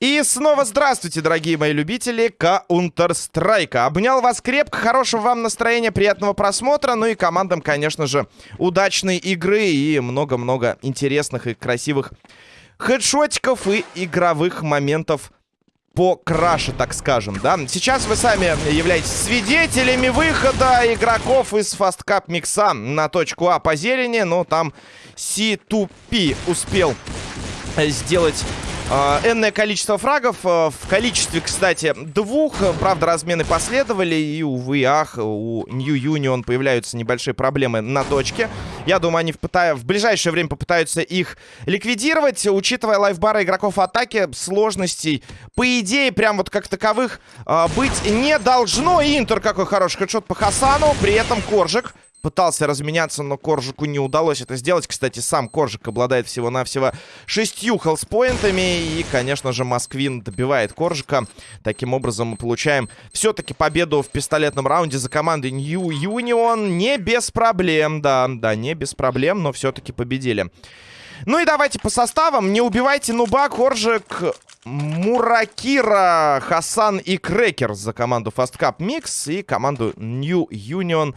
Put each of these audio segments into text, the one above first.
И снова здравствуйте, дорогие мои любители Counter-Strike. Обнял вас крепко, хорошего вам настроения, приятного просмотра. Ну и командам, конечно же, удачной игры и много-много интересных и красивых хедшотиков и игровых моментов по краше, так скажем, да. Сейчас вы сами являетесь свидетелями выхода игроков из Cup микса на точку А по зелени, но там C2P успел сделать Uh, энное количество фрагов. Uh, в количестве, кстати, двух. Правда, размены последовали. И, увы, ах, у New Union появляются небольшие проблемы на точке. Я думаю, они в, в ближайшее время попытаются их ликвидировать. Учитывая лайфбары игроков атаки, сложностей, по идее, прям вот как таковых uh, быть не должно. Интер какой хороший хедшот по Хасану. При этом Коржик Пытался разменяться, но Коржику не удалось это сделать. Кстати, сам Коржик обладает всего-навсего шестью хелспоинтами. И, конечно же, Москвин добивает Коржика. Таким образом, мы получаем все-таки победу в пистолетном раунде за командой New Union. Не без проблем, да, да, не без проблем, но все-таки победили. Ну и давайте по составам. Не убивайте Нуба, Коржик, Муракира, Хасан и Крекер за команду Fast Cup Mix. И команду New Union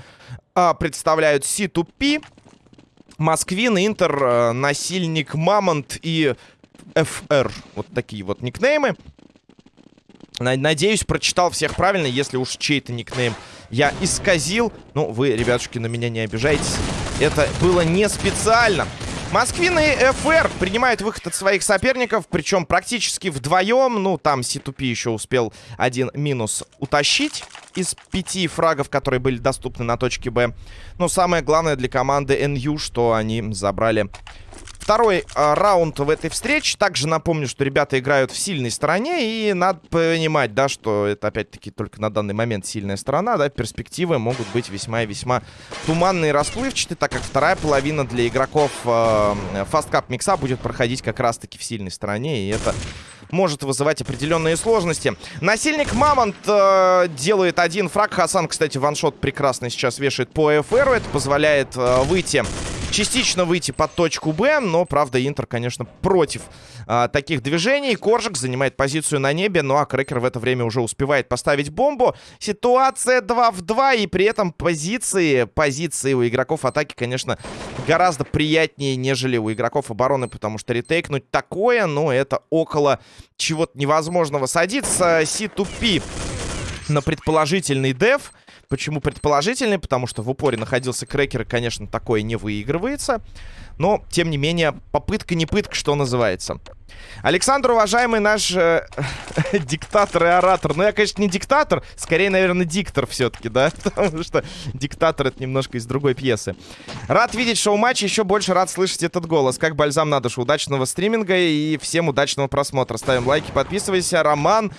а, представляют C2P, Москвин, Интер, э, Насильник, Мамонт и FR. Вот такие вот никнеймы. Надеюсь, прочитал всех правильно, если уж чей-то никнейм я исказил. Ну, вы, ребятушки, на меня не обижайтесь. Это было не специально. Москвин и ФР принимают выход от своих соперников, причем практически вдвоем. Ну, там Ситупи еще успел один минус утащить из пяти фрагов, которые были доступны на точке Б. Но самое главное для команды НЮ, что они забрали второй э, раунд в этой встрече. Также напомню, что ребята играют в сильной стороне. И надо понимать, да, что это опять-таки только на данный момент сильная сторона. Да, перспективы могут быть весьма и весьма туманные и расплывчатые, так как вторая половина для игроков э, Fast Cup микса будет проходить как раз-таки в сильной стороне. И это может вызывать определенные сложности. Насильник Мамонт э, делает один фраг. Хасан, кстати, ваншот прекрасно сейчас вешает по ФРу. Это позволяет э, выйти частично выйти под точку Б, но, правда, Интер, конечно, против а, таких движений. Коржик занимает позицию на небе, ну а Крекер в это время уже успевает поставить бомбу. Ситуация 2 в 2, и при этом позиции, позиции у игроков атаки, конечно, гораздо приятнее, нежели у игроков обороны, потому что ретейкнуть такое, ну, это около чего-то невозможного. Садится C2P на предположительный деф. Почему предположительный? Потому что в упоре находился крекер, и, конечно, такое не выигрывается. Но, тем не менее, попытка не пытка, что называется. Александр, уважаемый наш э, диктатор и оратор. Ну, я, конечно, не диктатор, скорее, наверное, диктор все-таки, да? Потому что диктатор — это немножко из другой пьесы. Рад видеть шоу-матч, еще больше рад слышать этот голос. Как бальзам на душу. Удачного стриминга и всем удачного просмотра. Ставим лайки, подписывайся. Роман...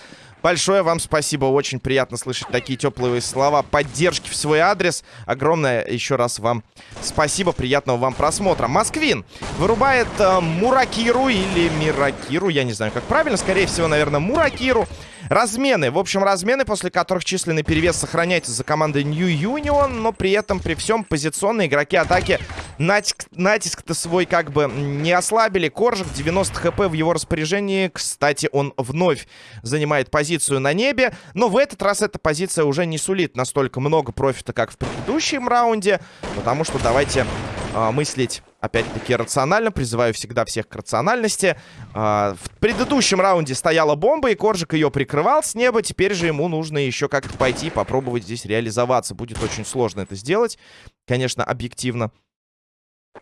Большое вам спасибо. Очень приятно слышать такие теплые слова поддержки в свой адрес. Огромное еще раз вам спасибо. Приятного вам просмотра. Москвин вырубает э, Муракиру или Миракиру. Я не знаю, как правильно. Скорее всего, наверное, Муракиру. Размены. В общем, размены, после которых численный перевес сохраняется за командой New Union, но при этом, при всем, позиционные игроки атаки натиск, натиск-то свой как бы не ослабили. Коржик, 90 хп в его распоряжении. Кстати, он вновь занимает позицию на небе, но в этот раз эта позиция уже не сулит настолько много профита, как в предыдущем раунде, потому что давайте э, мыслить опять-таки рационально. Призываю всегда всех к рациональности. А, в предыдущем раунде стояла бомба, и Коржик ее прикрывал с неба. Теперь же ему нужно еще как-то пойти попробовать здесь реализоваться. Будет очень сложно это сделать, конечно, объективно.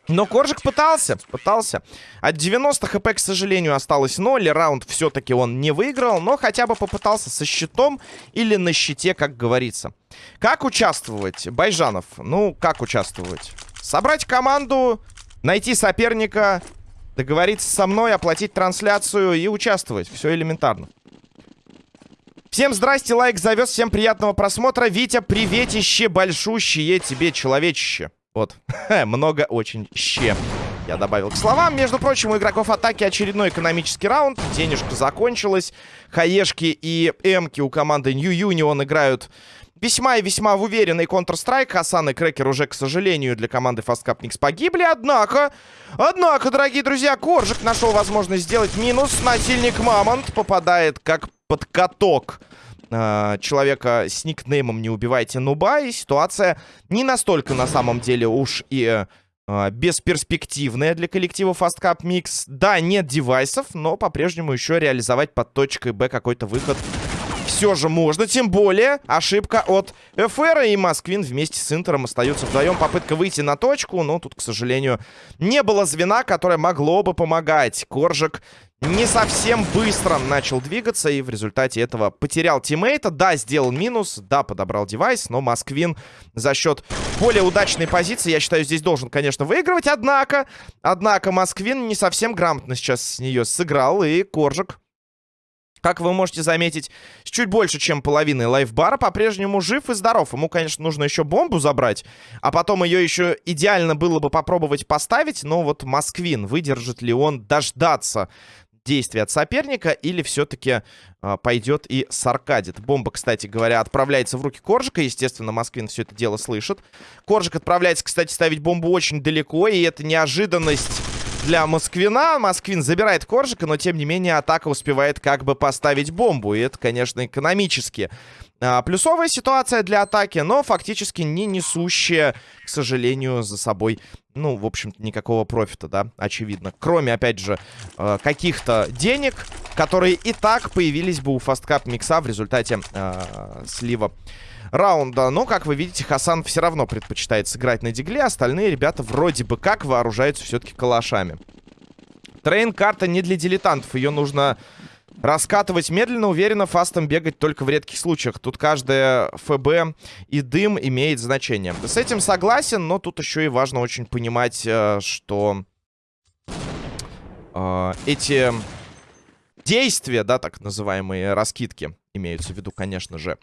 Но Коржик пытался, пытался. От 90 хп, к сожалению, осталось 0. Раунд все-таки он не выиграл, но хотя бы попытался со щитом или на щите, как говорится. Как участвовать, Байжанов? Ну, как участвовать? Собрать команду, найти соперника, договориться со мной, оплатить трансляцию и участвовать. Все элементарно. Всем здрасте, лайк завез, всем приятного просмотра. Витя, приветище большущее тебе, человечище. Вот, много очень ще. Я добавил к словам. Между прочим, у игроков атаки очередной экономический раунд. Денежка закончилась. Хаешки и эмки у команды New Union играют весьма и весьма в уверенный Counter-Strike. Хасан и Крекер уже, к сожалению, для команды Fast Cup Mix погибли. Однако, однако, дорогие друзья, Коржик нашел возможность сделать минус. Насильник Мамонт попадает как под каток э, человека с никнеймом «Не убивайте нуба». И ситуация не настолько, на самом деле, уж и э, бесперспективная для коллектива Fast Cup Mix. Да, нет девайсов, но по-прежнему еще реализовать под точкой Б какой-то выход все же можно. Тем более ошибка от ФР и Москвин вместе с Интером остаются вдвоем. Попытка выйти на точку, но тут, к сожалению, не было звена, которое могло бы помогать. Коржик не совсем быстро начал двигаться и в результате этого потерял тиммейта. Да, сделал минус, да, подобрал девайс, но Москвин за счет более удачной позиции, я считаю, здесь должен, конечно, выигрывать. Однако, однако Москвин не совсем грамотно сейчас с нее сыграл, и Коржик как вы можете заметить, с чуть больше, чем половиной лайфбара по-прежнему жив и здоров. Ему, конечно, нужно еще бомбу забрать, а потом ее еще идеально было бы попробовать поставить. Но вот Москвин, выдержит ли он дождаться действия от соперника или все-таки э, а, пойдет и саркадит. Бомба, кстати говоря, отправляется в руки Коржика. Естественно, Москвин все это дело слышит. Коржик отправляется, кстати, ставить бомбу очень далеко, и это неожиданность для Москвина. Москвин забирает Коржика, но тем не менее атака успевает как бы поставить бомбу. И это, конечно, экономически а, плюсовая ситуация для атаки, но фактически не несущая, к сожалению, за собой, ну, в общем-то, никакого профита, да, очевидно. Кроме, опять же, э, каких-то денег, которые и так появились бы у фасткап микса в результате э, слива раунда. Но, как вы видите, Хасан все равно предпочитает сыграть на дигле. Остальные ребята вроде бы как вооружаются все-таки калашами. Трейн-карта не для дилетантов. Ее нужно раскатывать медленно, уверенно, фастом бегать только в редких случаях. Тут каждая ФБ и дым имеет значение. С этим согласен, но тут еще и важно очень понимать, э, что э, эти действия, да, так называемые раскидки, имеются в виду, конечно же.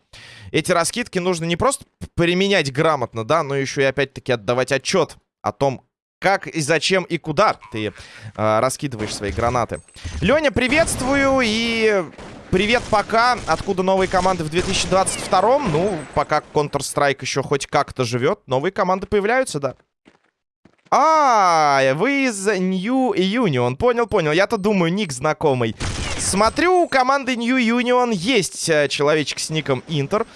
Эти раскидки нужно не просто применять грамотно, да, но еще и опять-таки отдавать отчет о том, как и зачем и куда ты э, раскидываешь свои гранаты. Леня, приветствую и привет пока. Откуда новые команды в 2022? Ну, пока Counter-Strike еще хоть как-то живет, новые команды появляются, да. А, вы из New Union. Понял, понял. Я-то думаю, ник знакомый. Смотрю, у команды New Union есть э, человечек с ником Интер.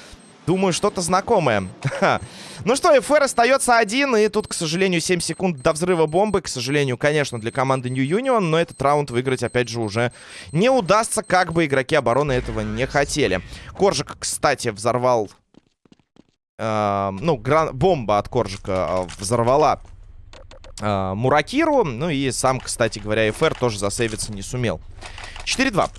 Думаю, что-то знакомое. ну что, ФР остается один, и тут, к сожалению, 7 секунд до взрыва бомбы. К сожалению, конечно, для команды New Union, но этот раунд выиграть, опять же, уже не удастся, как бы игроки обороны этого не хотели. Коржик, кстати, взорвал... Э, ну, гран... бомба от Коржика э, взорвала э, Муракиру. Ну и сам, кстати говоря, ФР тоже засейвиться не сумел. 4-2.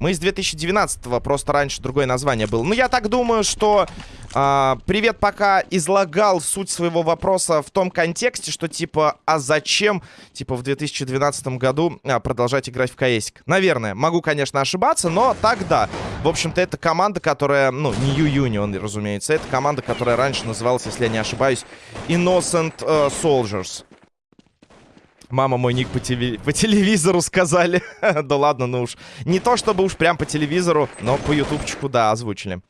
Мы из 2019-го, просто раньше другое название было. Ну, я так думаю, что э, Привет пока излагал суть своего вопроса в том контексте, что типа, а зачем, типа, в 2012 году а, продолжать играть в КСик? Наверное, могу, конечно, ошибаться, но тогда, в общем-то, это команда, которая, ну, не Union, разумеется, это команда, которая раньше называлась, если я не ошибаюсь, Innocent uh, Soldiers. Мама мой ник по, теле... по телевизору сказали. да ладно, ну уж. Не то чтобы уж прям по телевизору, но по ютубчику, да, озвучили.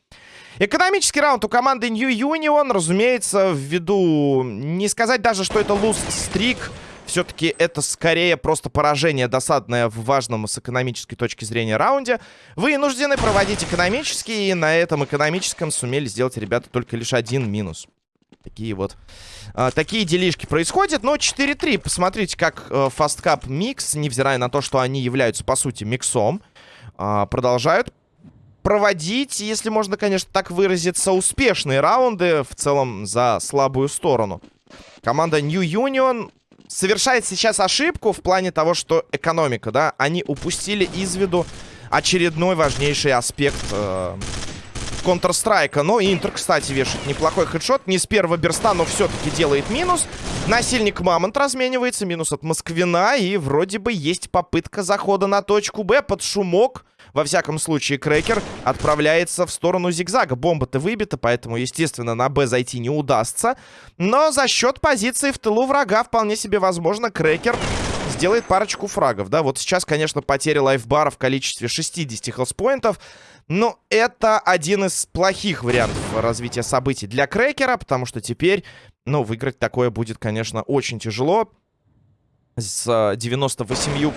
Экономический раунд у команды New Union, разумеется, ввиду... Не сказать даже, что это луст-стрик. Все-таки это скорее просто поражение досадное в важном с экономической точки зрения раунде. Вы вынуждены проводить экономический, и на этом экономическом сумели сделать ребята только лишь один минус. Такие вот... А, такие делишки происходят. Но 4-3. Посмотрите, как э, Fast Cup Mix, невзирая на то, что они являются, по сути, миксом, э, продолжают проводить, если можно, конечно, так выразиться, успешные раунды в целом за слабую сторону. Команда New Union совершает сейчас ошибку в плане того, что экономика, да, они упустили из виду очередной важнейший аспект э, Counter-Strike. Но Интер, кстати, вешает неплохой хедшот. Не с первого берста, но все-таки делает минус. Насильник Мамонт разменивается. Минус от Москвина. И вроде бы есть попытка захода на точку Б под шумок. Во всяком случае, Крекер отправляется в сторону зигзага. Бомба-то выбита, поэтому, естественно, на Б зайти не удастся. Но за счет позиции в тылу врага вполне себе возможно Крекер сделает парочку фрагов, да. Вот сейчас, конечно, потеря лайфбара в количестве 60 хелспоинтов. Но это один из плохих вариантов развития событий для Крекера, потому что теперь, ну, выиграть такое будет, конечно, очень тяжело. С 98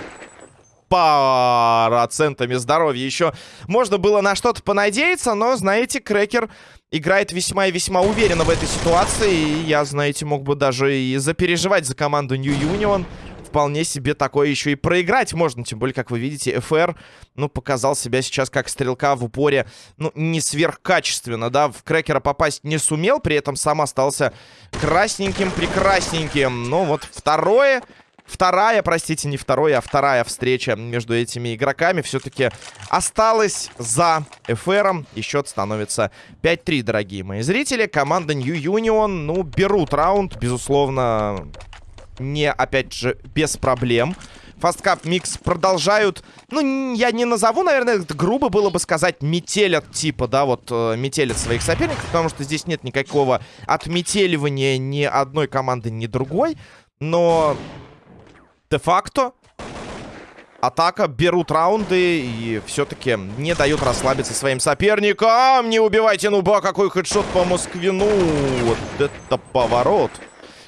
процентами здоровья еще можно было на что-то понадеяться, но, знаете, Крекер играет весьма и весьма уверенно в этой ситуации. И я, знаете, мог бы даже и запереживать за команду New Union. Вполне себе такое еще и проиграть можно. Тем более, как вы видите, ФР, ну, показал себя сейчас как стрелка в упоре, ну, не сверхкачественно, да. В Крекера попасть не сумел, при этом сам остался красненьким-прекрасненьким. Ну, вот второе вторая, простите, не вторая, а вторая встреча между этими игроками все-таки осталась за ФРом. И счет становится 5-3, дорогие мои зрители. Команда New Union, ну, берут раунд, безусловно, не, опять же, без проблем. Фасткап Микс продолжают, ну, я не назову, наверное, это грубо было бы сказать, метелят типа, да, вот, э, метелят своих соперников, потому что здесь нет никакого отметеливания ни одной команды, ни другой. Но де-факто атака, берут раунды и все-таки не дают расслабиться своим соперникам. Не убивайте нуба, какой хедшот по Москвину. Вот это поворот.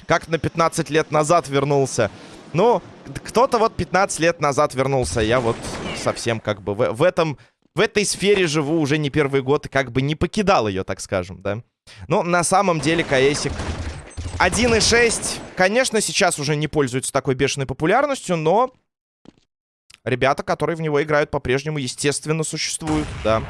Как на 15 лет назад вернулся. Ну, кто-то вот 15 лет назад вернулся. Я вот совсем как бы в, в этом... В этой сфере живу уже не первый год и как бы не покидал ее, так скажем, да. Но на самом деле КСик 1.6, конечно, сейчас уже не пользуется такой бешеной популярностью, но ребята, которые в него играют, по-прежнему, естественно, существуют, да.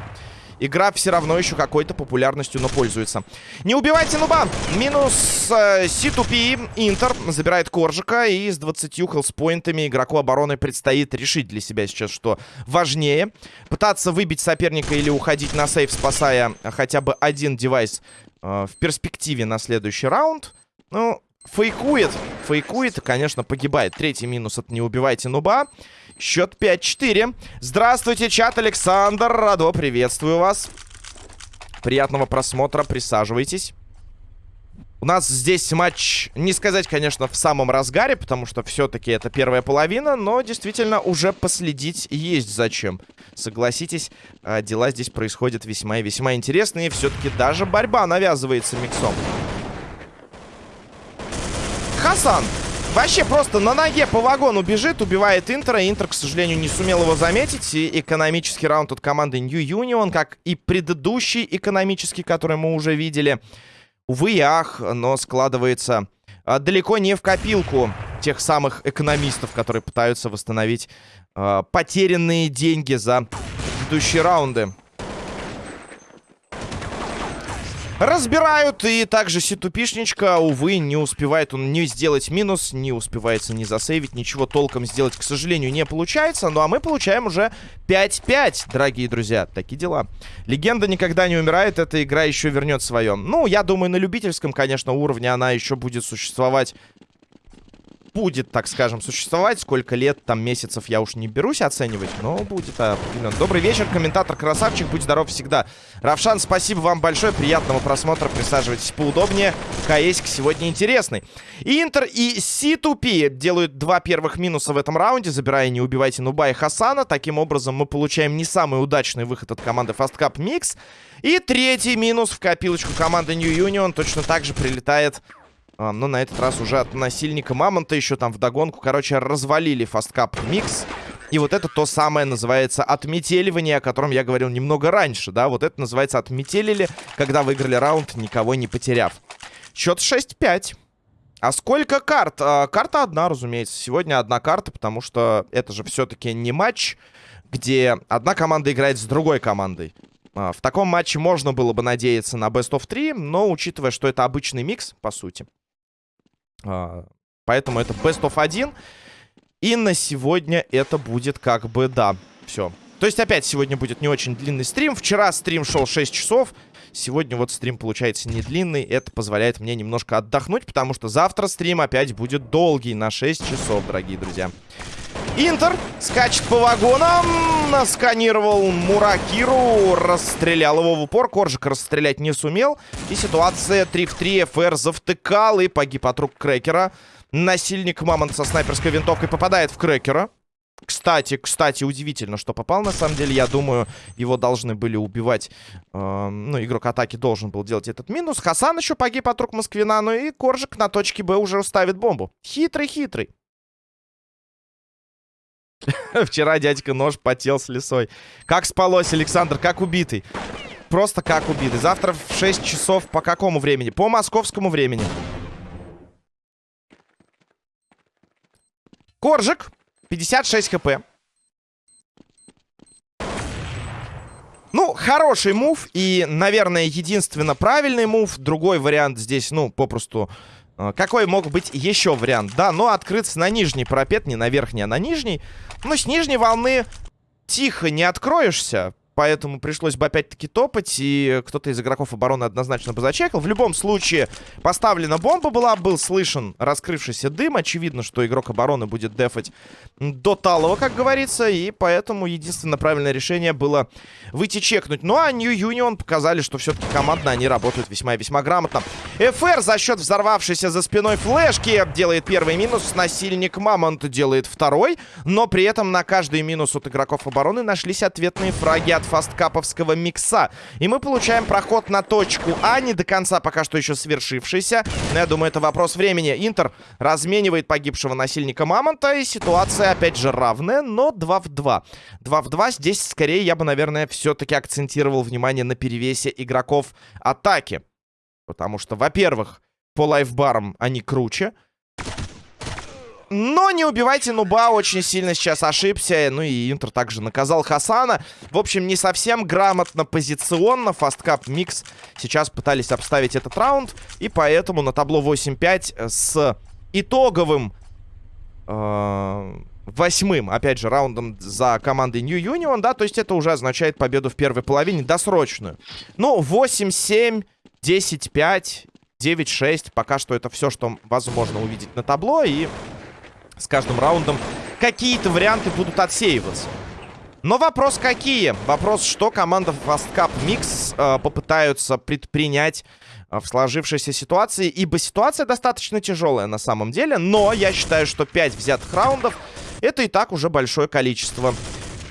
Игра все равно еще какой-то популярностью, но пользуется. Не убивайте нуба! Минус э, C2P. Интер забирает Коржика. И с 20 хелспоинтами игроку обороны предстоит решить для себя сейчас, что важнее. Пытаться выбить соперника или уходить на сейф, спасая хотя бы один девайс э, в перспективе на следующий раунд. Ну, фейкует. Фейкует конечно, погибает. Третий минус от «Не убивайте нуба». Счет 5-4. Здравствуйте, чат Александр. Радо, приветствую вас. Приятного просмотра, присаживайтесь. У нас здесь матч, не сказать, конечно, в самом разгаре, потому что все-таки это первая половина, но действительно уже последить есть зачем. Согласитесь, а, дела здесь происходят весьма и весьма интересные. Все-таки даже борьба навязывается миксом. Хасан вообще просто на ноге по вагону бежит, убивает Интера. Интер, к сожалению, не сумел его заметить. И экономический раунд от команды New Union, как и предыдущий экономический, который мы уже видели. Увы и ах, но складывается а, далеко не в копилку тех самых экономистов, которые пытаются восстановить а, потерянные деньги за предыдущие раунды. Разбирают, и также Ситупишничка, увы, не успевает он не сделать минус, не успевается не засейвить, ничего толком сделать, к сожалению, не получается. Ну, а мы получаем уже 5-5, дорогие друзья. Такие дела. Легенда никогда не умирает, эта игра еще вернет свое. Ну, я думаю, на любительском, конечно, уровне она еще будет существовать будет, так скажем, существовать. Сколько лет, там, месяцев я уж не берусь оценивать, но будет определенно. Добрый вечер, комментатор Красавчик, будь здоров всегда. Равшан, спасибо вам большое, приятного просмотра, присаживайтесь поудобнее. КСик сегодня интересный. Интер и C2P делают два первых минуса в этом раунде, забирая «Не убивайте Нуба» и Хасана. Таким образом, мы получаем не самый удачный выход от команды Fast Cup Mix. И третий минус в копилочку команды New Union точно так же прилетает но на этот раз уже от насильника Мамонта еще там вдогонку. Короче, развалили фасткап микс. И вот это то самое называется отметеливание, о котором я говорил немного раньше, да. Вот это называется отметелили, когда выиграли раунд, никого не потеряв. Счет 6-5. А сколько карт? А, карта одна, разумеется. Сегодня одна карта, потому что это же все-таки не матч, где одна команда играет с другой командой. А, в таком матче можно было бы надеяться на Best of 3, но учитывая, что это обычный микс, по сути, а, поэтому это best of 1. И на сегодня это будет как бы, да, все. То есть опять сегодня будет не очень длинный стрим. Вчера стрим шел 6 часов. Сегодня вот стрим получается не длинный. Это позволяет мне немножко отдохнуть, потому что завтра стрим опять будет долгий на 6 часов, дорогие друзья. Интер скачет по вагонам, насканировал Муракиру, расстрелял его в упор. Коржик расстрелять не сумел. И ситуация 3 в 3. ФР завтыкал и погиб от рук Крекера. Насильник Мамонт со снайперской винтовкой попадает в крекера. Кстати, кстати, удивительно, что попал. На самом деле, я думаю, его должны были убивать. Э, ну, игрок атаки должен был делать этот минус. Хасан еще погиб от рук Москвина. Ну и Коржик на точке Б уже ставит бомбу. Хитрый-хитрый. Вчера дядька нож потел с лесой. Как спалось, Александр? Как убитый? Просто как убитый. Завтра в 6 часов по какому времени? По московскому времени. Коржик. 56 хп. Ну, хороший мув и, наверное, единственно правильный мув. Другой вариант здесь, ну, попросту... Э, какой мог быть еще вариант? Да, но открыться на нижний парапет, не на верхний, а на нижний. Ну, с нижней волны тихо не откроешься. Поэтому пришлось бы опять-таки топать, и кто-то из игроков обороны однозначно бы зачекал. В любом случае, поставлена бомба была, был слышен раскрывшийся дым. Очевидно, что игрок обороны будет дефать до талого, как говорится, и поэтому единственное правильное решение было выйти чекнуть. Ну, а New Union показали, что все-таки командно они работают весьма и весьма грамотно. ФР за счет взорвавшейся за спиной флешки делает первый минус, насильник Мамонт делает второй, но при этом на каждый минус от игроков обороны нашлись ответные фраги от фасткаповского микса. И мы получаем проход на точку А, не до конца пока что еще свершившийся. Но я думаю, это вопрос времени. Интер разменивает погибшего насильника Мамонта, и ситуация, опять же, равная, но 2 в 2. 2 в 2. Здесь, скорее, я бы, наверное, все-таки акцентировал внимание на перевесе игроков атаки. Потому что, во-первых, по лайфбарам они круче. Но не убивайте Нуба, очень сильно сейчас ошибся. Ну и Интер также наказал Хасана. В общем, не совсем грамотно позиционно. Фасткап Микс сейчас пытались обставить этот раунд. И поэтому на табло 8-5 с итоговым... Э восьмым, опять же, раундом за командой New Union, да, то есть это уже означает победу в первой половине, досрочную. Ну, 8-7, 10-5, 9-6, пока что это все, что возможно увидеть на табло, и с каждым раундом какие-то варианты будут отсеиваться. Но вопрос какие? Вопрос, что команда Fast Cup Mix э, попытаются предпринять э, в сложившейся ситуации. Ибо ситуация достаточно тяжелая на самом деле. Но я считаю, что 5 взятых раундов это и так уже большое количество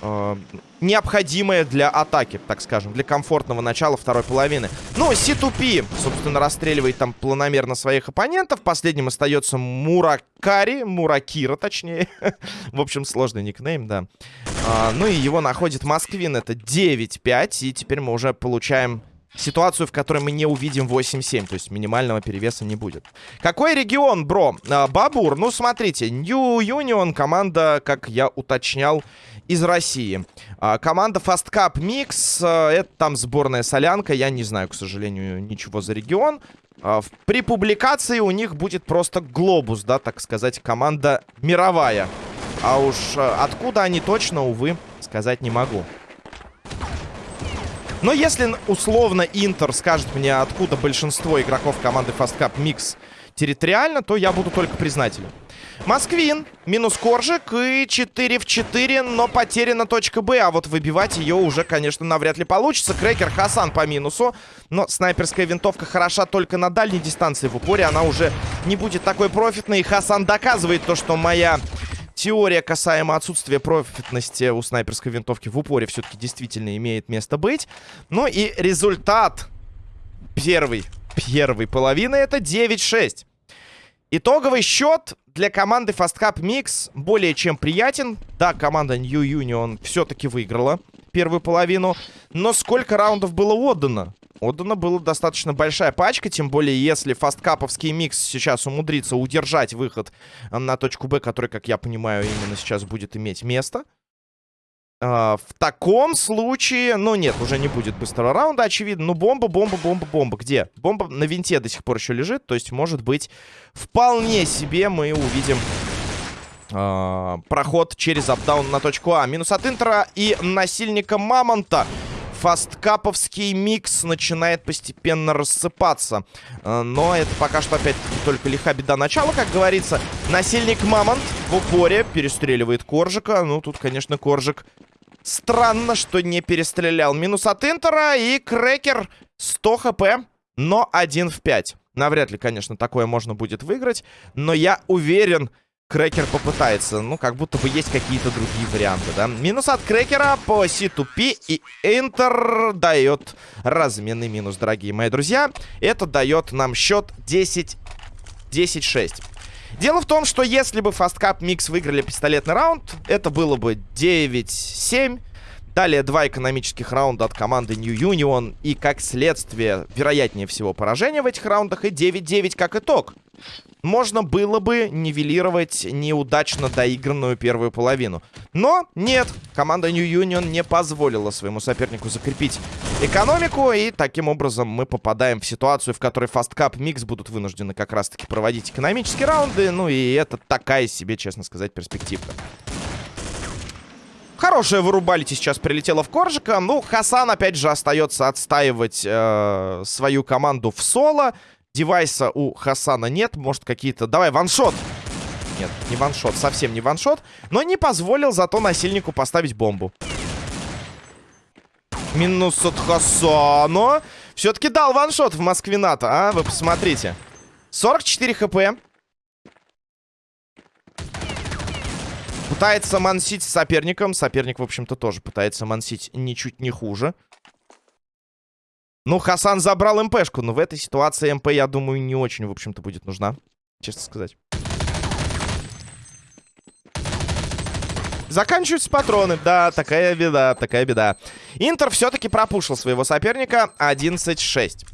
э, необходимое для атаки, так скажем, для комфортного начала второй половины. Ну, C2P, собственно, расстреливает там планомерно своих оппонентов. Последним остается Муракари, Муракира, точнее. В общем, сложный никнейм, да. А, ну и его находит Москвин, это 9-5, и теперь мы уже получаем ситуацию, в которой мы не увидим 8-7, то есть минимального перевеса не будет. Какой регион, бро? А, Бабур, ну смотрите, New Union, команда, как я уточнял, из России. А, команда Fast Cup Mix, а, это там сборная солянка, я не знаю, к сожалению, ничего за регион. При публикации у них будет просто глобус, да, так сказать, команда мировая. А уж откуда они точно, увы, сказать не могу. Но если условно Интер скажет мне, откуда большинство игроков команды Fast Cup Mix территориально, то я буду только признателен. Москвин, минус Коржик и 4 в 4, но потеряна точка Б. А вот выбивать ее уже, конечно, навряд ли получится. Крекер Хасан по минусу. Но снайперская винтовка хороша только на дальней дистанции. В упоре она уже не будет такой профитной. И Хасан доказывает то, что моя теория касаемо отсутствия профитности у снайперской винтовки в упоре все-таки действительно имеет место быть. Ну и результат первой, первой половины это 9-6. Итоговый счет для команды Fast Cup Mix более чем приятен. Да, команда New Union все-таки выиграла первую половину. Но сколько раундов было отдано? Отдана была достаточно большая пачка, тем более если фасткаповский микс сейчас умудрится удержать выход на точку Б, который, как я понимаю, именно сейчас будет иметь место. Uh, в таком случае... Ну, нет, уже не будет быстрого раунда, очевидно. Ну, бомба, бомба, бомба, бомба. Где? Бомба на винте до сих пор еще лежит. То есть, может быть, вполне себе мы увидим uh, проход через апдаун на точку А. Минус от Интера и насильника Мамонта фасткаповский микс начинает постепенно рассыпаться. Э, но это пока что, опять-таки, только лиха беда начала, как говорится. Насильник Мамонт в упоре перестреливает Коржика. Ну, тут, конечно, Коржик странно, что не перестрелял. Минус от Интера и Крекер 100 хп, но 1 в 5. Навряд ли, конечно, такое можно будет выиграть. Но я уверен, Крекер попытается. Ну, как будто бы есть какие-то другие варианты, да. Минус от Крекера по C2P. И Интер дает разменный минус, дорогие мои друзья. Это дает нам счет 10... 10-6. Дело в том, что если бы Fast Cup Mix выиграли пистолетный раунд, это было бы 9-7. Далее два экономических раунда от команды New Union. И как следствие, вероятнее всего, поражение в этих раундах. И 9-9 как итог. Можно было бы нивелировать неудачно доигранную первую половину. Но нет, команда New Union не позволила своему сопернику закрепить экономику. И таким образом мы попадаем в ситуацию, в которой Fast Cup Mix будут вынуждены как раз-таки проводить экономические раунды. Ну и это такая себе, честно сказать, перспективка. Хорошая вырубалите сейчас прилетела в Коржика. Ну, Хасан, опять же, остается отстаивать э, свою команду в соло. Девайса у Хасана нет. Может, какие-то... Давай, ваншот! Нет, не ваншот, совсем не ваншот. Но не позволил зато насильнику поставить бомбу. Минус от Хасана. Все-таки дал ваншот в Москвината, а? Вы посмотрите. 44 хп. Пытается мансить соперником. Соперник, в общем-то, тоже пытается мансить ничуть не хуже. Ну, Хасан забрал МПшку, но в этой ситуации МП, я думаю, не очень, в общем-то, будет нужна. Честно сказать. Заканчиваются патроны. Да, такая беда, такая беда. Интер все-таки пропушил своего соперника 11-6.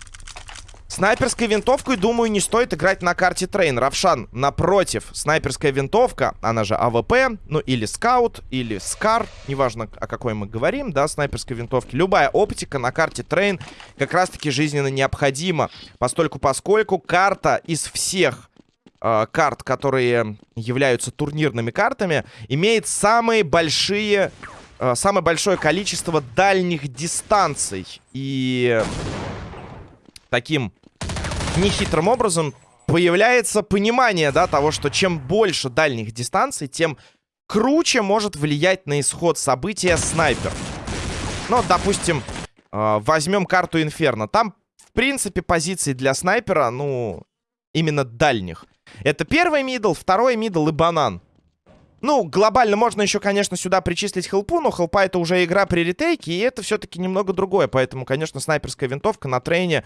Снайперской винтовкой, думаю, не стоит играть на карте Трейн. Равшан, напротив, снайперская винтовка, она же АВП, ну или Скаут, или Скар, неважно, о какой мы говорим, да, снайперской винтовки. Любая оптика на карте Трейн как раз-таки жизненно необходима, постольку поскольку карта из всех э, карт, которые являются турнирными картами, имеет самые большие, э, самое большое количество дальних дистанций. И таким нехитрым образом появляется понимание, да, того, что чем больше дальних дистанций, тем круче может влиять на исход события снайпер. Ну, допустим, э, возьмем карту Инферно. Там, в принципе, позиции для снайпера, ну, именно дальних. Это первый middle, второй middle и банан. Ну, глобально можно еще, конечно, сюда причислить хелпу, но хелпа это уже игра при ретейке, и это все-таки немного другое. Поэтому, конечно, снайперская винтовка на трейне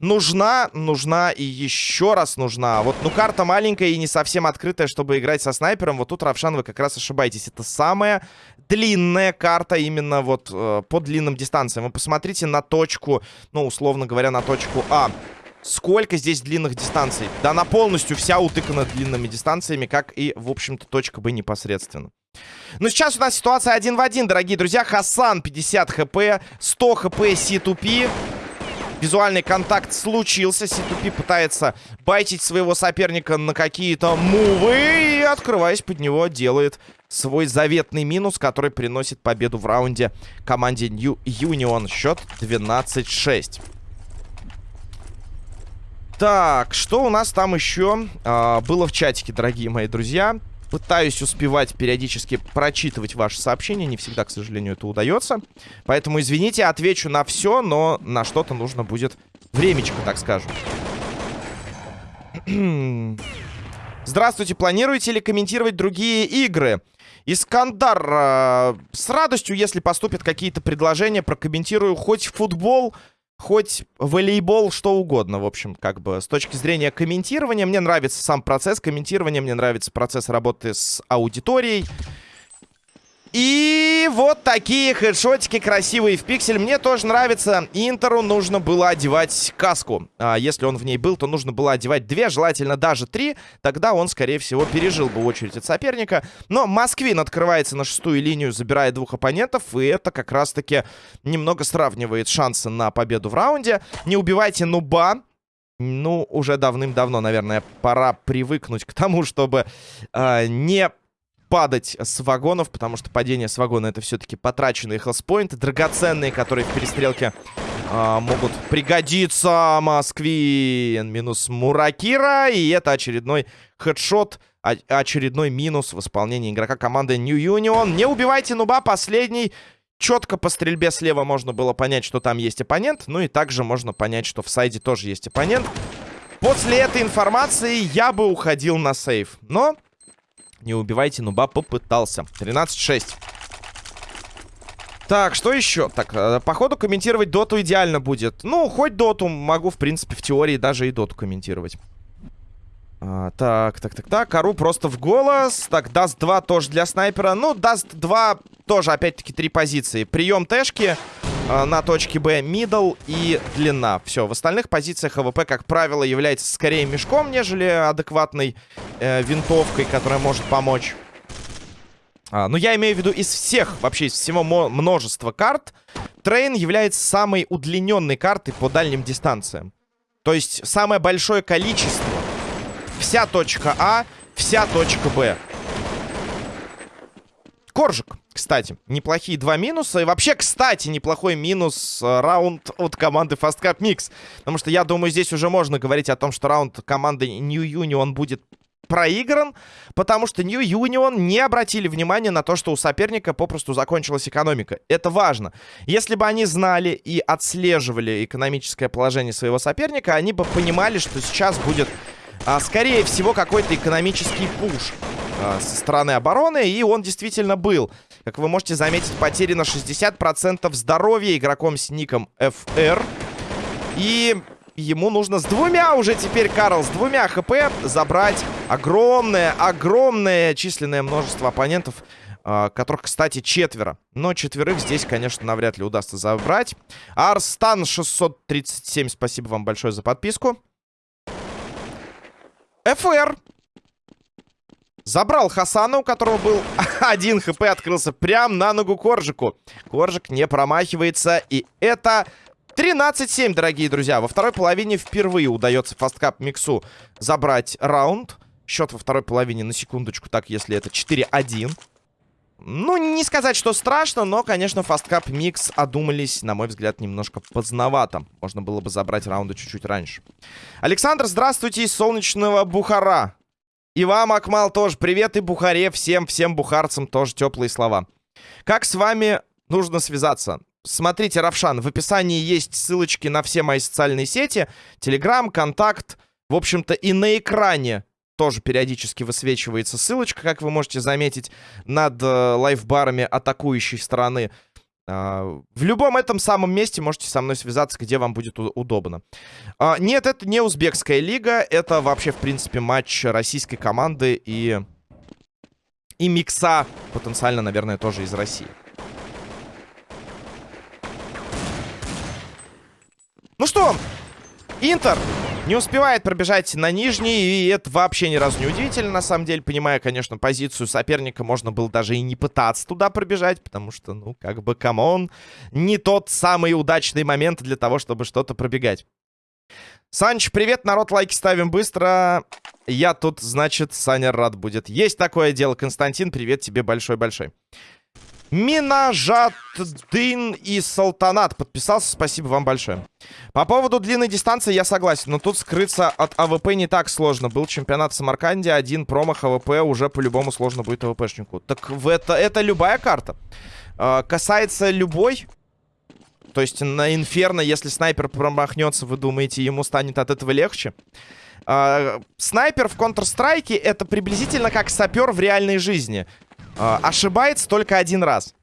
нужна, нужна и еще раз нужна. Вот, ну, карта маленькая и не совсем открытая, чтобы играть со снайпером. Вот тут, Равшан, вы как раз ошибаетесь. Это самая длинная карта именно вот э, по длинным дистанциям. Вы посмотрите на точку, ну, условно говоря, на точку А. Сколько здесь длинных дистанций? Да она полностью вся утыкана длинными дистанциями, как и, в общем-то, точка Б непосредственно. Ну, сейчас у нас ситуация один в один, дорогие друзья. Хасан 50 хп, 100 хп C2P. Визуальный контакт случился. C2P пытается байтить своего соперника на какие-то мувы. И, открываясь под него, делает свой заветный минус, который приносит победу в раунде команде New Union. Счет 12-6. Так, что у нас там еще а, было в чатике, дорогие мои друзья? Пытаюсь успевать периодически прочитывать ваши сообщения. Не всегда, к сожалению, это удается. Поэтому, извините, отвечу на все, но на что-то нужно будет времечко, так скажем. Здравствуйте, планируете ли комментировать другие игры? Искандар, э, с радостью, если поступят какие-то предложения, прокомментирую хоть футбол, хоть волейбол, что угодно, в общем, как бы с точки зрения комментирования. Мне нравится сам процесс комментирования, мне нравится процесс работы с аудиторией. И вот такие хедшотики красивые в пиксель. Мне тоже нравится. Интеру нужно было одевать каску. А если он в ней был, то нужно было одевать две, желательно даже три. Тогда он, скорее всего, пережил бы очередь от соперника. Но Москвин открывается на шестую линию, забирая двух оппонентов. И это как раз-таки немного сравнивает шансы на победу в раунде. Не убивайте нуба. Ну, уже давным-давно, наверное, пора привыкнуть к тому, чтобы э, не падать с вагонов, потому что падение с вагона это все-таки потраченные хелспоинты, драгоценные, которые в перестрелке э, могут пригодиться. Москвин минус Муракира, и это очередной хедшот, очередной минус в исполнении игрока команды New Union. Не убивайте нуба, последний. Четко по стрельбе слева можно было понять, что там есть оппонент. Ну и также можно понять, что в сайде тоже есть оппонент. После этой информации я бы уходил на сейф. Но не убивайте нуба попытался. 13-6. Так, что еще? Так, э, походу комментировать доту идеально будет. Ну, хоть доту могу, в принципе, в теории даже и доту комментировать. А, так, так, так, так. Ару просто в голос. Так, даст 2 тоже для снайпера. Ну, даст 2 тоже, опять-таки, три позиции. Прием тэшки на точке Б, middle и длина. Все, в остальных позициях АВП, как правило, является скорее мешком, нежели адекватной э, винтовкой, которая может помочь. А, ну, я имею в виду из всех, вообще из всего множества карт, Трейн является самой удлиненной картой по дальним дистанциям. То есть самое большое количество. Вся точка А, вся точка Б. Коржик, кстати, неплохие два минуса. И вообще, кстати, неплохой минус э, раунд от команды Fast Cup Mix. Потому что я думаю, здесь уже можно говорить о том, что раунд команды New Union будет проигран, потому что New Union не обратили внимания на то, что у соперника попросту закончилась экономика. Это важно. Если бы они знали и отслеживали экономическое положение своего соперника, они бы понимали, что сейчас будет, а, скорее всего, какой-то экономический пуш а, со стороны обороны, и он действительно был. Как вы можете заметить, потери на 60% здоровья игроком с ником FR. И ему нужно с двумя уже теперь, Карл, с двумя хп забрать огромное, огромное численное множество оппонентов, э, которых, кстати, четверо. Но четверых здесь, конечно, навряд ли удастся забрать. Арстан 637, спасибо вам большое за подписку. ФР. Забрал Хасана, у которого был один HP, открылся прям на ногу Коржику. Коржик не промахивается, и это 13-7, дорогие друзья. Во второй половине впервые удается FASTCUP Миксу забрать раунд. Счет во второй половине, на секундочку, так, если это 4-1. Ну, не сказать, что страшно, но, конечно, FASTCUP Микс одумались, на мой взгляд, немножко поздновато. Можно было бы забрать раунды чуть-чуть раньше. Александр, здравствуйте из солнечного Бухара. И вам, Акмал, тоже привет. И Бухаре, всем, всем бухарцам тоже теплые слова. Как с вами нужно связаться? Смотрите, Равшан, в описании есть ссылочки на все мои социальные сети. Телеграм, Контакт. В общем-то, и на экране тоже периодически высвечивается ссылочка, как вы можете заметить, над э, лайфбарами атакующей стороны. Uh, в любом этом самом месте можете со мной связаться, где вам будет удобно. Э, нет, это не узбекская лига. Это вообще, в принципе, матч российской команды и... И микса, потенциально, наверное, тоже из России. Ну что, Интер не успевает пробежать на нижний, и это вообще ни разу не удивительно, на самом деле. Понимая, конечно, позицию соперника, можно было даже и не пытаться туда пробежать, потому что, ну, как бы, come on, не тот самый удачный момент для того, чтобы что-то пробегать. Санч, привет, народ, лайки ставим быстро. Я тут, значит, Саня рад будет. Есть такое дело, Константин, привет тебе большой-большой. Минажаддин и Салтанат подписался, спасибо вам большое. По поводу длинной дистанции я согласен, но тут скрыться от АВП не так сложно. Был чемпионат в Самарканде, один промах АВП уже по-любому сложно будет АВПшнику. Так в это, это любая карта. Э, касается любой, то есть на Инферно, если снайпер промахнется, вы думаете, ему станет от этого легче? Uh, снайпер в Counter-Strike это приблизительно как сапер в реальной жизни э, ошибается только один раз.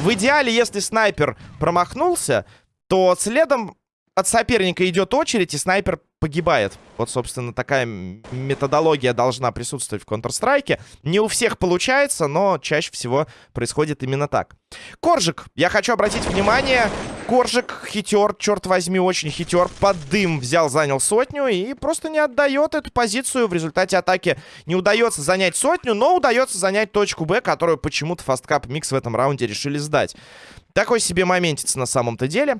В идеале, если снайпер промахнулся, то следом от соперника идет очередь, и снайпер погибает. Вот, собственно, такая методология должна присутствовать в Counter-Strike. Не у всех получается, но чаще всего происходит именно так. Коржик, я хочу обратить внимание, Коржик хитер, черт возьми, очень хитер. Под дым взял, занял сотню и просто не отдает эту позицию. В результате атаки не удается занять сотню, но удается занять точку Б, которую почему-то FASTCUP Микс в этом раунде решили сдать. Такой себе моментец на самом-то деле.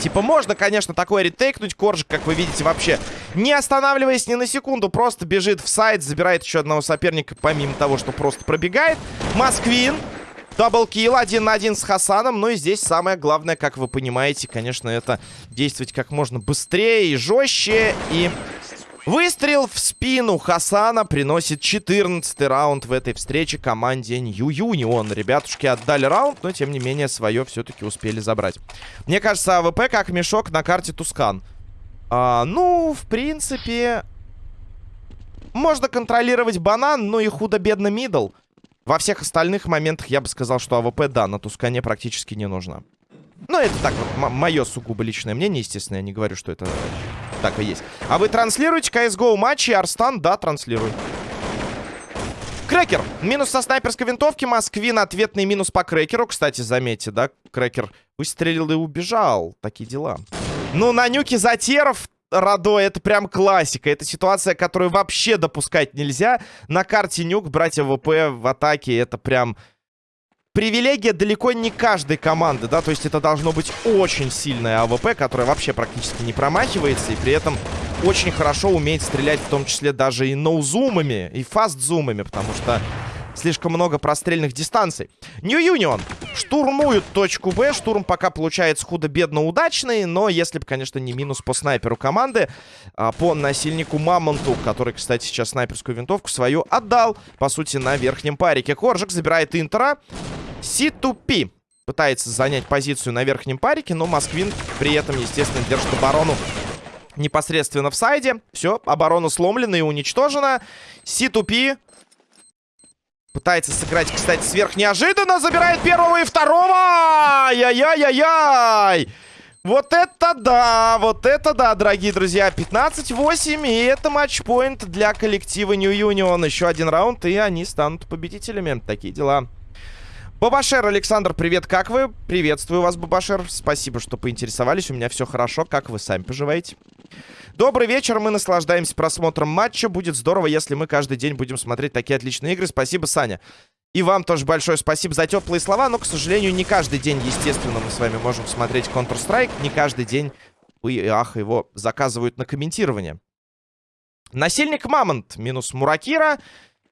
Типа, можно, конечно, такое ретейкнуть. Коржик, как вы видите, вообще не останавливаясь ни на секунду, просто бежит в сайт, забирает еще одного соперника, помимо того, что просто пробегает. Москвин. Double kill один на один с Хасаном. Ну и здесь самое главное, как вы понимаете, конечно, это действовать как можно быстрее и жестче. И Выстрел в спину Хасана приносит 14 раунд в этой встрече команде New Union. Ребятушки отдали раунд, но тем не менее свое все-таки успели забрать. Мне кажется, АВП как мешок на карте Тускан. А, ну, в принципе, можно контролировать банан, но и худо-бедно middle. Во всех остальных моментах я бы сказал, что АВП, да, на Тускане практически не нужно. Ну, это так мое сугубо личное мнение, естественно, я не говорю, что это так и есть. А вы транслируете CSGO матчи? Арстан, да, транслирую. Крекер. Минус со снайперской винтовки. Москвин. Ответный минус по крекеру. Кстати, заметьте, да, крекер выстрелил и убежал. Такие дела. Ну, на нюке за терров Радо, это прям классика. Это ситуация, которую вообще допускать нельзя. На карте нюк брать АВП в атаке, это прям привилегия далеко не каждой команды, да, то есть это должно быть очень сильная АВП, которая вообще практически не промахивается, и при этом очень хорошо умеет стрелять, в том числе даже и no zoom ами, и fast zoom ами, потому что слишком много прострельных дистанций. New Union штурмуют точку Б. Штурм пока получается худо-бедно удачный, но если бы, конечно, не минус по снайперу команды, а по насильнику Мамонту, который, кстати, сейчас снайперскую винтовку свою отдал, по сути, на верхнем парике. Коржик забирает Интера. C2P пытается занять позицию на верхнем парике, но Москвин при этом, естественно, держит оборону непосредственно в сайде. Все, оборона сломлена и уничтожена. C2P Пытается сыграть, кстати, сверх неожиданно. Забирает первого и второго. Яй-яй-яй-яй. Вот это да, вот это да, дорогие друзья. 15-8, и это матчпоинт для коллектива New Union. Еще один раунд, и они станут победителями. Такие дела. Бабашер, Александр, привет, как вы? Приветствую вас, Бабашер. Спасибо, что поинтересовались. У меня все хорошо. Как вы сами поживаете? Добрый вечер, мы наслаждаемся просмотром матча. Будет здорово, если мы каждый день будем смотреть такие отличные игры. Спасибо, Саня. И вам тоже большое спасибо за теплые слова, но, к сожалению, не каждый день, естественно, мы с вами можем смотреть Counter-Strike. Не каждый день, вы, ах, его заказывают на комментирование. Насильник Мамонт минус Муракира.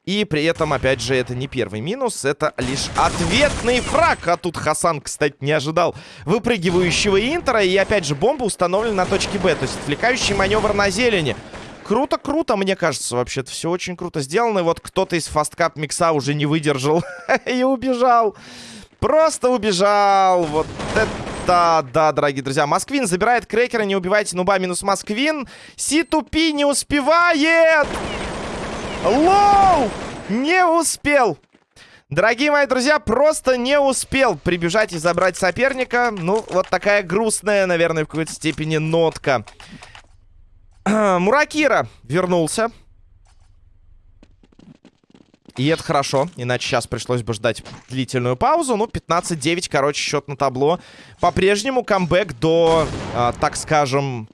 И при этом, опять же, это не первый минус, это лишь ответный фраг. А тут Хасан, кстати, не ожидал выпрыгивающего Интера. И опять же, бомба установлена на точке Б, то есть отвлекающий маневр на зелени. Круто, круто, мне кажется, вообще-то все очень круто сделано. И вот кто-то из фасткап микса уже не выдержал и убежал. Просто убежал. Вот это да, дорогие друзья. Москвин забирает крекера, не убивайте нуба минус Москвин. Си-тупи не успевает. Лоу! Не успел! Дорогие мои друзья, просто не успел прибежать и забрать соперника. Ну, вот такая грустная, наверное, в какой-то степени нотка. Муракира вернулся. И это хорошо, иначе сейчас пришлось бы ждать длительную паузу. Ну, 15-9, короче, счет на табло. По-прежнему камбэк до, э, так скажем,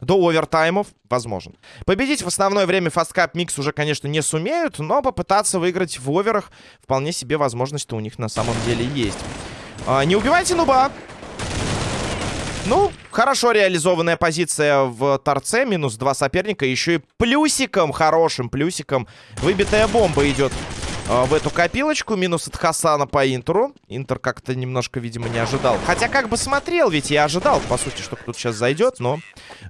до овертаймов возможен. Победить в основное время фасткап микс уже, конечно, не сумеют, но попытаться выиграть в оверах вполне себе возможность-то у них на самом деле есть. А, не убивайте нуба. Ну, хорошо реализованная позиция в торце. Минус два соперника. Еще и плюсиком, хорошим плюсиком. Выбитая бомба идет в эту копилочку. Минус от Хасана по Интеру. Интер как-то немножко, видимо, не ожидал. Хотя как бы смотрел, ведь я ожидал, по сути, что кто-то сейчас зайдет. Но,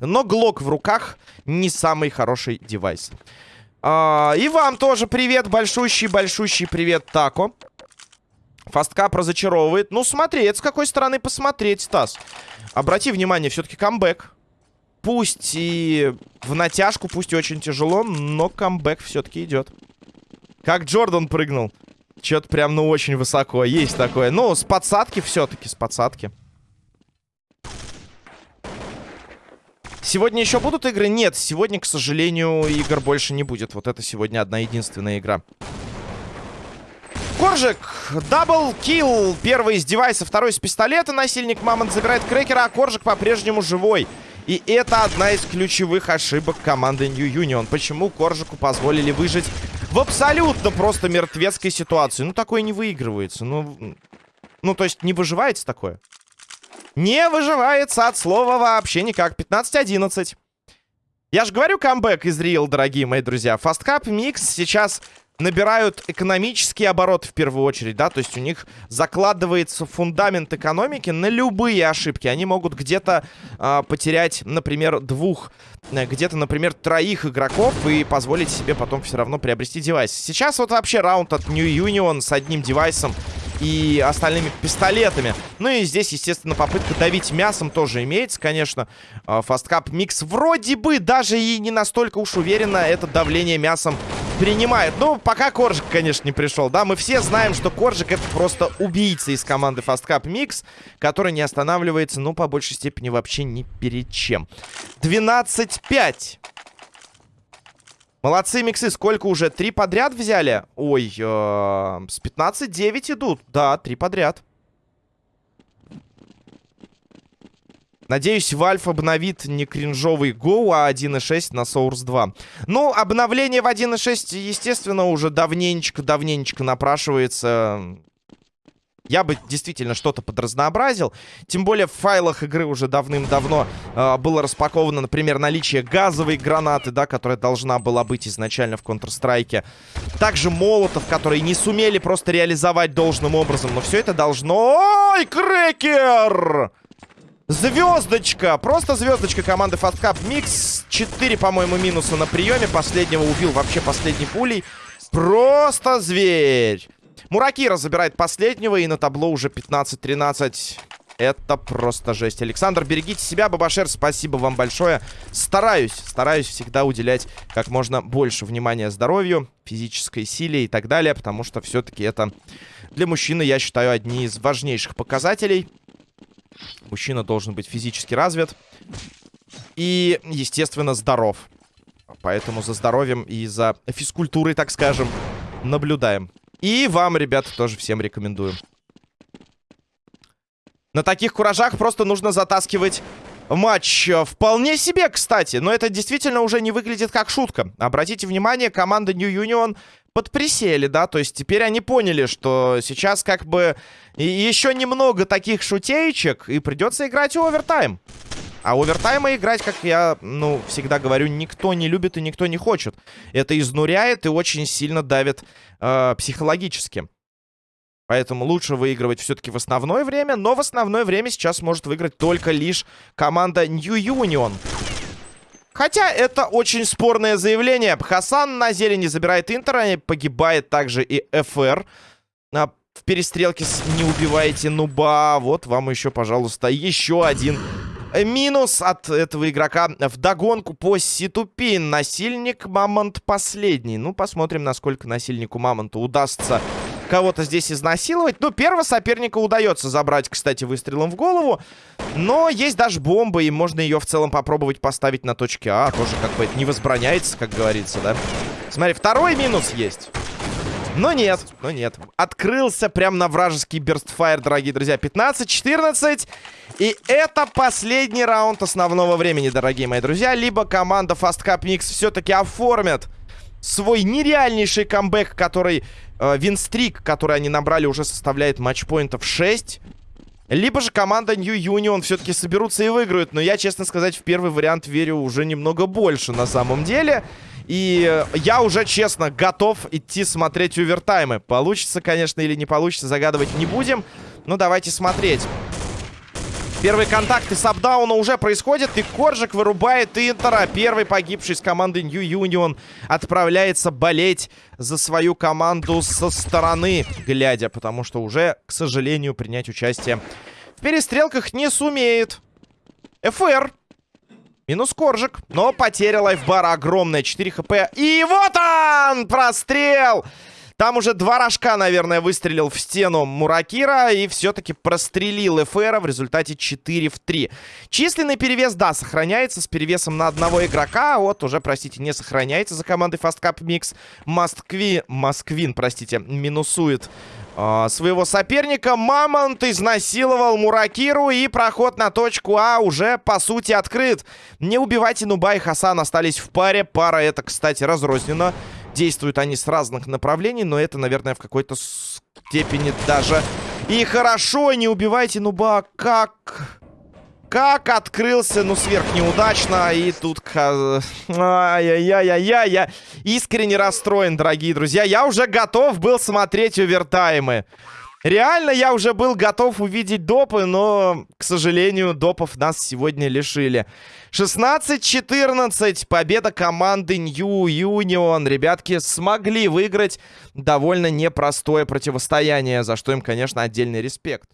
но Глок в руках не самый хороший девайс. А, и вам тоже привет, большущий-большущий привет, Тако. Фасткап разочаровывает. Ну, смотри, это с какой стороны посмотреть, Стас. Обрати внимание, все-таки камбэк. Пусть и в натяжку, пусть и очень тяжело, но камбэк все-таки идет. Как Джордан прыгнул. Что-то прям, ну, очень высоко. Есть такое. Ну, с подсадки все-таки, с подсадки. Сегодня еще будут игры? Нет, сегодня, к сожалению, игр больше не будет. Вот это сегодня одна единственная игра. Коржик, double kill. Первый из девайса, второй из пистолета. Насильник Мамонт забирает крекера, а Коржик по-прежнему живой. И это одна из ключевых ошибок команды New Union. Почему Коржику позволили выжить в абсолютно просто мертвецкой ситуации. Ну, такое не выигрывается. Ну, ну то есть не выживается такое. Не выживается от слова вообще никак. 15-11. Я же говорю, камбэк из Real, дорогие мои друзья. Фасткап Микс сейчас набирают экономический оборот в первую очередь, да, то есть у них закладывается фундамент экономики на любые ошибки. Они могут где-то э, потерять, например, двух, э, где-то, например, троих игроков и позволить себе потом все равно приобрести девайс. Сейчас вот вообще раунд от New Union с одним девайсом и остальными пистолетами. Ну и здесь, естественно, попытка давить мясом тоже имеется, конечно. Fastcup Mix вроде бы даже и не настолько уж уверенно это давление мясом принимает. Ну, пока Коржик, конечно, не пришел, да. Мы все знаем, что Коржик это просто убийца из команды Cup Mix, который не останавливается, ну, по большей степени вообще ни перед чем. 12-5. Молодцы, миксы. Сколько уже? Три подряд взяли? Ой, э с 15-9 идут. Да, три подряд. Надеюсь, Valve обновит не кринжовый Go, а 1.6 на Source 2. Ну, обновление в 1.6, естественно, уже давненечко-давненечко напрашивается. Я бы действительно что-то подразнообразил. Тем более в файлах игры уже давным-давно э, было распаковано, например, наличие газовой гранаты, да, которая должна была быть изначально в Counter-Strike. Также молотов, которые не сумели просто реализовать должным образом. Но все это должно... Ой, крекер! Звездочка! Просто звездочка команды Fast Cup Mix. 4, по-моему, минуса на приеме. Последнего убил вообще последней пулей. Просто зверь! Муракира забирает последнего. И на табло уже 15-13. Это просто жесть. Александр, берегите себя, Бабашер, спасибо вам большое. Стараюсь, стараюсь всегда уделять как можно больше внимания здоровью, физической силе и так далее, потому что все-таки это для мужчины, я считаю, одни из важнейших показателей. Мужчина должен быть физически развит. И, естественно, здоров. Поэтому за здоровьем и за физкультурой, так скажем, наблюдаем. И вам, ребята, тоже всем рекомендую. На таких куражах просто нужно затаскивать матч. Вполне себе, кстати. Но это действительно уже не выглядит как шутка. Обратите внимание, команда New Union подприсели, да, то есть теперь они поняли, что сейчас как бы еще немного таких шутеечек, и придется играть овертайм. А овертаймы играть, как я, ну, всегда говорю, никто не любит и никто не хочет. Это изнуряет и очень сильно давит э, психологически. Поэтому лучше выигрывать все-таки в основное время, но в основное время сейчас может выиграть только лишь команда New Union. Хотя это очень спорное заявление. Хасан на зелени забирает Интера, погибает также и ФР. А в перестрелке с «Не убивайте нуба». Вот вам еще, пожалуйста, еще один минус от этого игрока в догонку по Ситупин. Насильник Мамонт последний. Ну, посмотрим, насколько насильнику Мамонта удастся кого-то здесь изнасиловать. Ну, первого соперника удается забрать, кстати, выстрелом в голову. Но есть даже бомба, и можно ее в целом попробовать поставить на точке А. Тоже как бы не возбраняется, как говорится, да? Смотри, второй минус есть. Но нет, но нет. Открылся прям на вражеский берстфайр, дорогие друзья. 15-14. И это последний раунд основного времени, дорогие мои друзья. Либо команда Fast Cup Mix все-таки оформит свой нереальнейший камбэк, который... Э, винстрик, который они набрали, уже составляет матчпоинтов 6. Либо же команда New Union все-таки соберутся и выиграют. Но я, честно сказать, в первый вариант верю уже немного больше на самом деле. И я уже, честно, готов идти смотреть овертаймы. Получится, конечно, или не получится, загадывать не будем. Но давайте смотреть. Первые контакты с апдауна уже происходят, и Коржик вырубает Интера. Первый погибший с команды New Union отправляется болеть за свою команду со стороны, глядя, потому что уже, к сожалению, принять участие в перестрелках не сумеет. ФР. Минус Коржик, но потеря лайфбара огромная, 4 хп. И вот он! Прострел! Там уже два рожка, наверное, выстрелил в стену Муракира и все-таки прострелил Эфера в результате 4 в 3. Численный перевес, да, сохраняется с перевесом на одного игрока. Вот уже, простите, не сохраняется за командой Fast Cup Mix. Москви... Москвин, простите, минусует своего соперника. Мамонт изнасиловал Муракиру и проход на точку А уже, по сути, открыт. Не убивайте Нуба и Хасан остались в паре. Пара это, кстати, разрознена. Действуют они с разных направлений, но это, наверное, в какой-то степени даже... И хорошо, не убивайте нуба. Как... Как открылся, ну, сверх неудачно. И тут... Ай-яй-яй-яй-яй. Я искренне расстроен, дорогие друзья. Я уже готов был смотреть овертаймы. Реально, я уже был готов увидеть допы, но, к сожалению, допов нас сегодня лишили. 16-14. Победа команды New Union. Ребятки смогли выиграть довольно непростое противостояние, за что им, конечно, отдельный респект.